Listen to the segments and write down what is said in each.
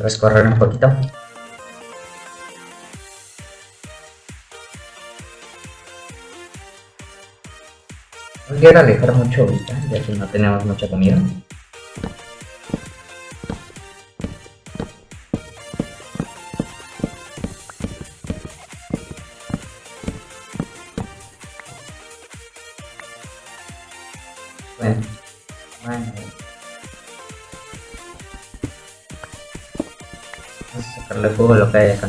Puedes correr un poquito. No quiero alejar mucho ahorita, ya que no tenemos mucha comida. Bueno, bueno. Sacarle fuego lo que hay acá.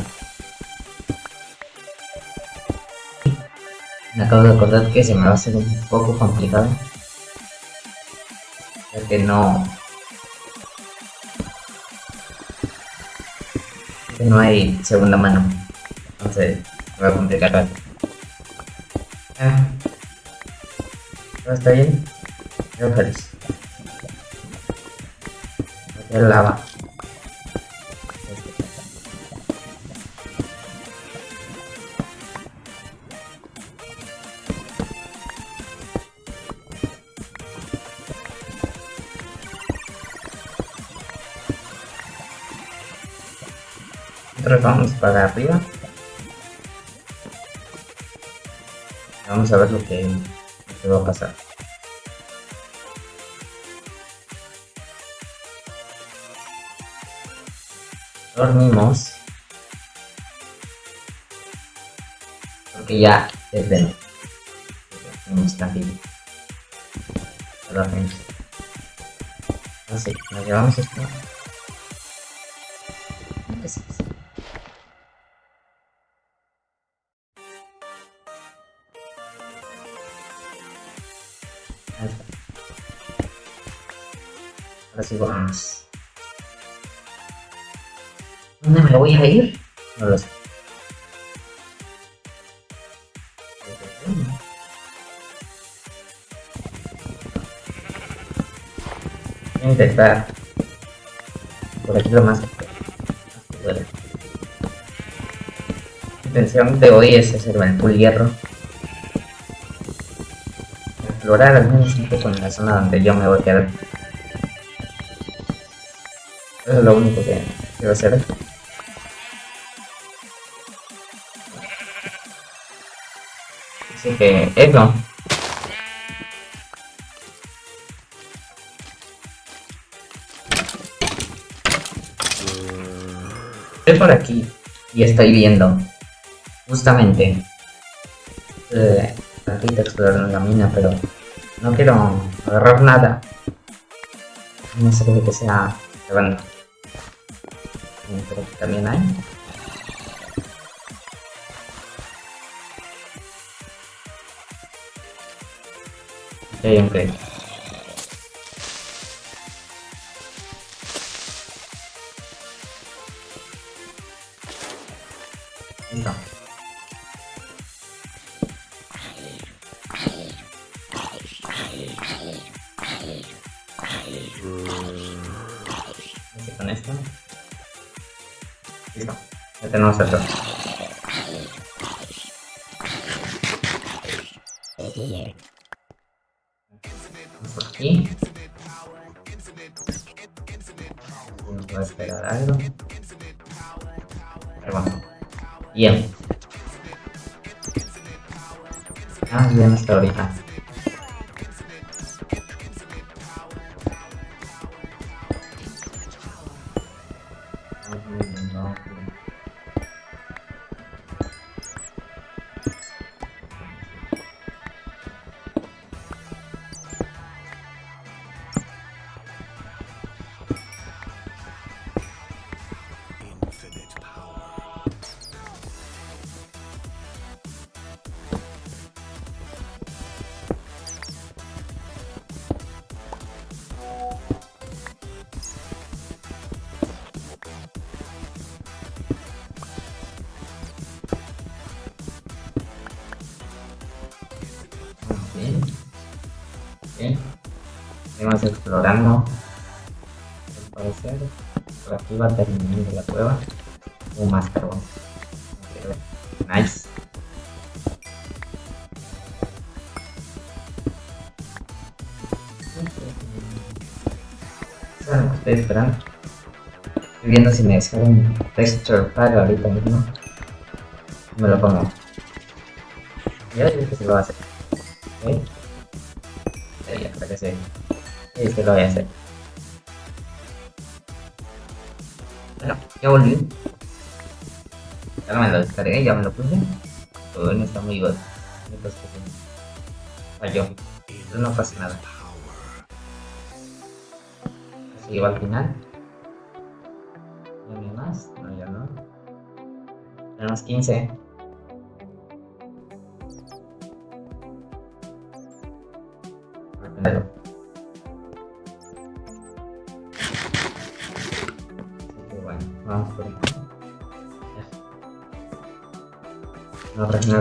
Me acabo de acordar que se me va a hacer un poco complicado. Ya que no... Que no hay segunda mano. Entonces, me va a complicar algo. Ah. ¿Todo está bien? Yo feliz. Lava. Nosotros vamos para arriba. Vamos a ver lo que, lo que va a pasar. dormimos. Porque ya es de noche. Tenemos dormimos. Así nos llevamos esto Sí vamos. ¿Dónde me voy a ir? No lo sé. Voy a intentar por aquí lo más pueda. La intención de hoy es hacer el full hierro. Explorar al menos un poco en la zona donde yo me voy a quedar. Eso es lo único que quiero hacer. Así que eso. Estoy por aquí y estoy viendo justamente eh, ratita explorando la mina, pero no quiero agarrar nada. No sé que sea bueno. Pero aquí también hay. Ok, Listo. Ya tenemos dos. Vamos aquí. Nos va a esperar algo. Bueno. Bien. Ah, bien hasta ahorita. Seguimos explorando. Al parecer, por aquí va terminando la cueva. O más carbón. Nice. Que estoy esperando. Estoy viendo si me descargo un texture pack ahorita mismo. Me lo pongo. Ya digo que se lo va a hacer. ¿Ok? Sí, creo que sí. Sí, que lo voy a hacer. Bueno, ya volví. Ya me lo descargué, ya me lo puse. Todo bien está muy. Entonces, falló. Pero no pasa nada. Así va al final. ¿No hay más? No, ya no. Tenemos 15. Primero.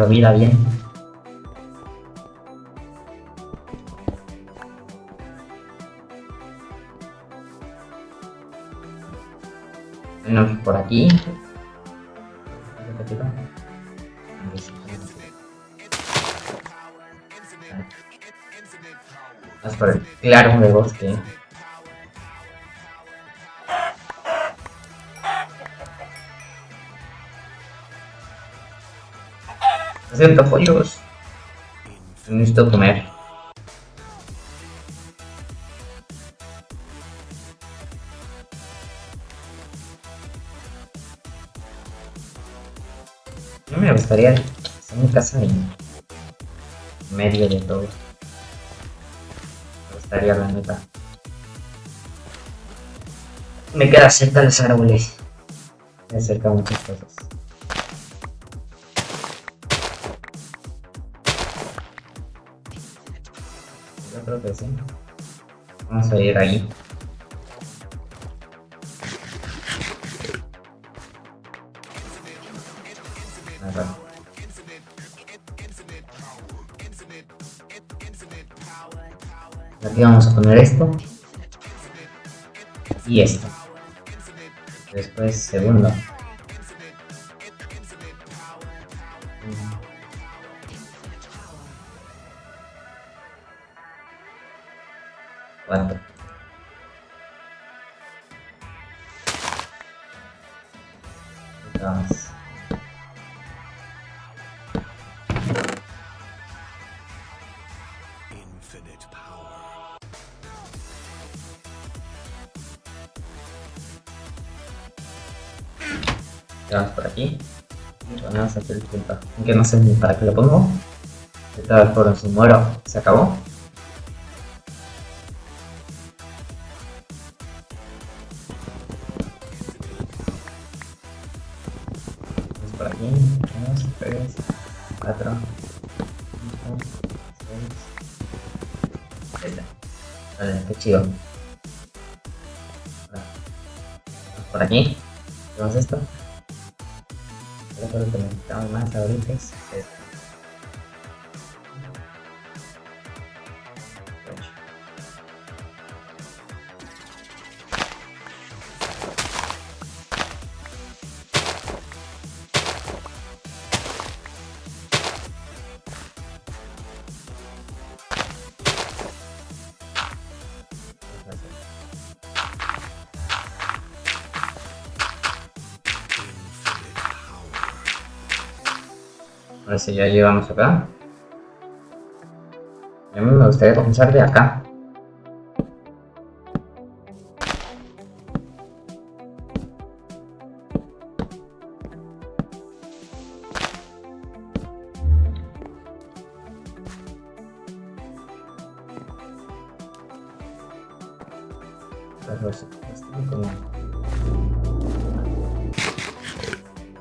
Vida bien. Bueno, por aquí. Claro de bosque. Lo siento, pollos. Necesito comer. No me gustaría hacer mi casa en medio de todo. Me gustaría, la neta. Me queda cerca de los árboles. Me acerca muchas cosas. Vamos a ir ahí. Aquí vamos a poner esto. Y esto. Después segundo. Infinite power. Vamos por aquí. Y ponemos aquí el. Aunque no sé ni para qué lo pongo. Estaba el foro, si muero, se acabó. 6. Ahí está. Vale, qué chido. Por aquí. Hacemos esto. Creo que necesitamos más ahorita es esto. Ahora sí, ya llegamos acá. Y a mí me gustaría comenzar de acá.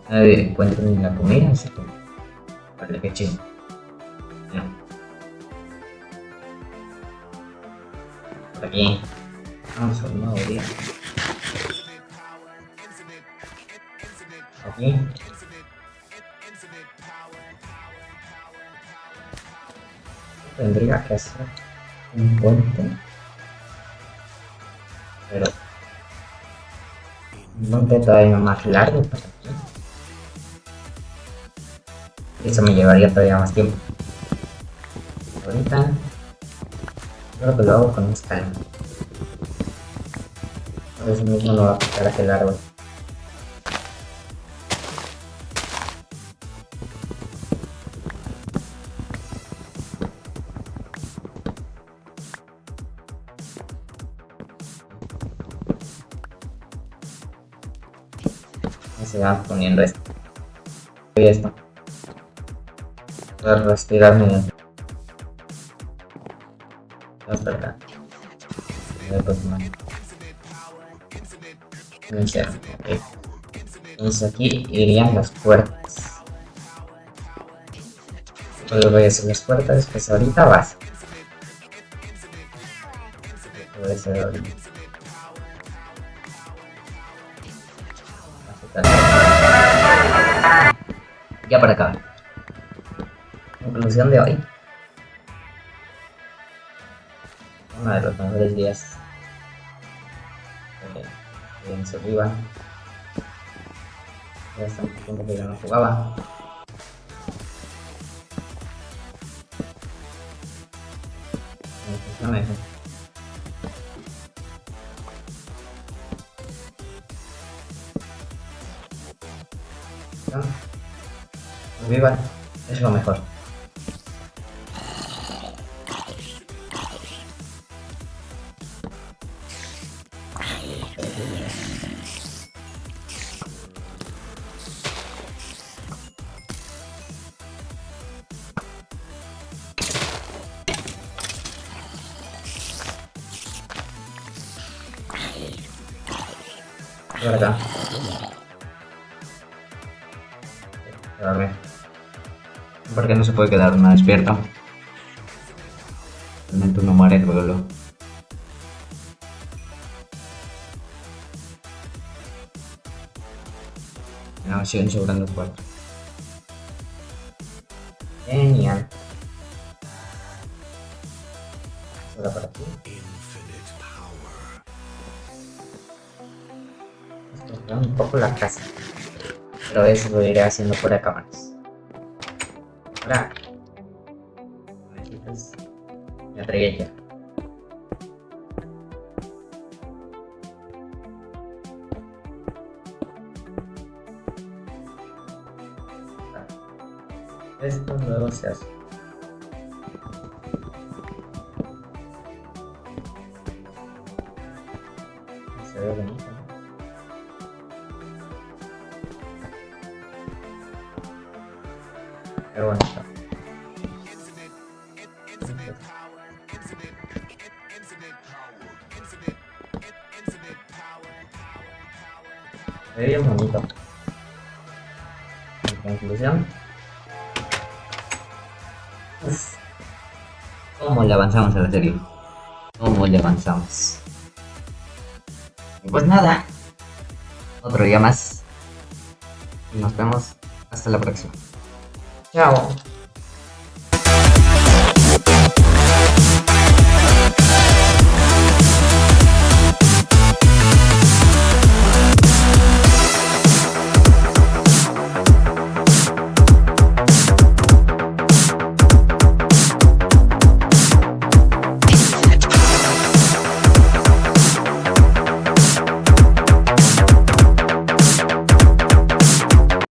Nadie encuentra ni la comida, así que... Aquí. Tendría que hacer un puente. Pero... Un todavía más largo Eso me llevaría todavía más tiempo. Ahorita creo que lo hago con un scan. Por eso mismo lo va a aplicar hacia el árbol. se va poniendo esto y esto para respirar medio. No es verdad. Iniciar, ok. Entonces aquí irían las puertas. Luego voy a hacer las puertas, pues ahorita vas. Voy a hacer ahorita. Ya para acá. Conclusión de hoy. Uno de los mejores días. Eh, en Survival. Ya hace mucho tiempo que yo no jugaba. Eso. ¿no? Survival es lo mejor. Por acá. Porque no se puede quedar una despierta. Realmente uno muere luego. No, siguen sobrando cuatro. Un poco la casa. Pero eso lo iré haciendo fuera de cámaras. Ahora. Me atreví ya. Esto luego se hace. Pero bueno, está. Bonito. En conclusión. ¿Cómo le avanzamos a la serie? ¿Cómo le avanzamos? Pues nada. Otro día más. Y nos vemos hasta la próxima. 亚龙